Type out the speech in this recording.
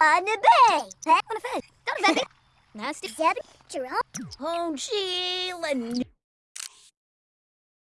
On the bay. On the fed. Don't a. Nasty. Debbie, Jerome. Oh, Sheila.